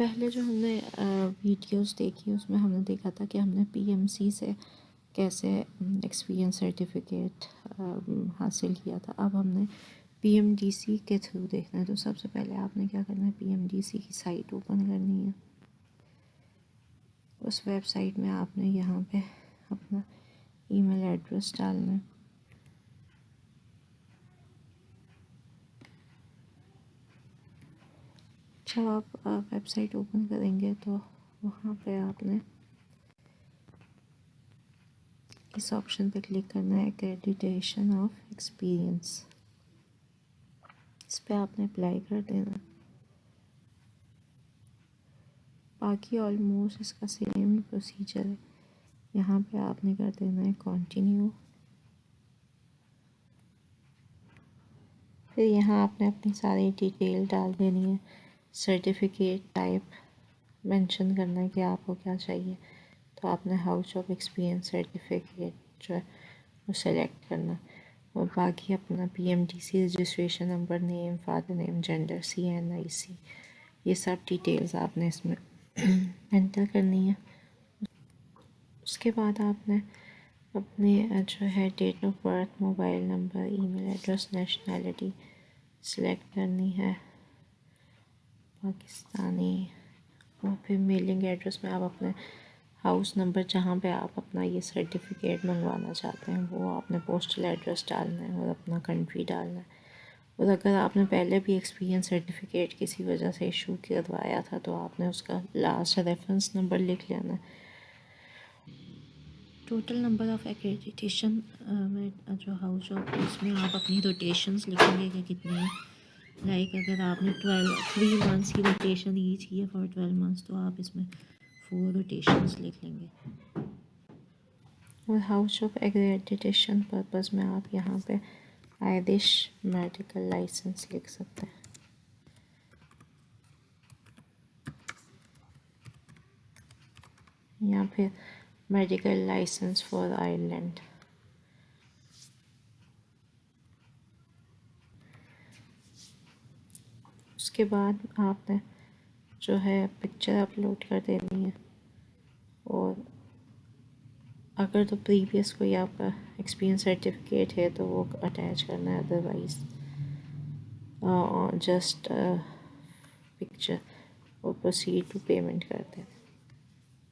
पहले जो हमने वीडियोस देखी, उसमें हमने देखा था कि हमने पीएमसी से कैसे एक्सपीरियंस सर्टिफिकेट हासिल किया था। अब हमने पीएमडीसी के थ्रू देखना है। तो सबसे पहले आपने क्या करना है? पीएमडीसी की साइट ओपन करनी है। उस वेबसाइट में आपने यहाँ पे अपना ईमेल एड्रेस डालना है। जब आप वेबसाइट ओपन करेंगे तो वहाँ पे आपने इस ऑप्शन पे क्लिक करना है क्रेडिटेशन ऑफ़ एक्सपीरियंस इस पर आपने अप्लाई कर देना। बाकी ऑलमोस्ट इसका सेम प्रोसीजर है। यहाँ पे आपने कर देना है कंटिन्यू फिर यहाँ आपने अपनी सारी डिटेल डाल देनी है। सर्टिफिकेट टाइप मेंशन करना है कि आपको क्या चाहिए। तो आपने हाउस ऑफ़ एक्सपीरियंस सर्टिफिकेट जो है, वो सेलेक्ट करना। और बाकी अपना P M C registration number name father name gender C N I C ये सब डिटेल्स आपने इसमें एंटर करनी है। उसके बाद आपने अपने जो है date of birth mobile number email address nationality select करनी है। पाकिस्तानी और फिर मेलिंग एड्रेस में आप अपने हाउस नंबर जहाँ पे आप अपना ये सर्टिफिकेट मंगवाना चाहते हैं, वो आपने पोस्टल एड्रेस डालना है और अपना कंट्री डालना है। और अगर आपने पहले भी एक्सपीरियंस सर्टिफिकेट किसी वजह से इशू करवाया था तो आपने उसका लास्ट रेफरेंस नंबर लिख लेना है। टोटल नंबर ऑफ़ एक्रेडिटेशन में, जो हाउस ऑफ़ उसमें आप अपनी रोटेशंस लिखेंगे कि कितनी लाइक अगर आपने ट्वेल्व थ्री मंथ्स की रोटेशन ईच की फॉर ट्वेल्व मंथ्स तो आप इसमें फोर रोटेशंस लिख लेंगे। और हाउस ऑफ़ एक्रेडिटेशन पर्पस में आप यहाँ पे आयदिश मेडिकल लाइसेंस लिख सकते हैं। या फिर मेडिकल लाइसेंस फॉर आयरलैंड उसके बाद आपने जो है पिक्चर अपलोड कर देनी है। और अगर तो प्रीवियस कोई आपका एक्सपीरियंस सर्टिफिकेट है तो वो अटैच करना है अदरवाइज़ जस्ट पिक्चर और प्रोसीड टू पेमेंट करते हैं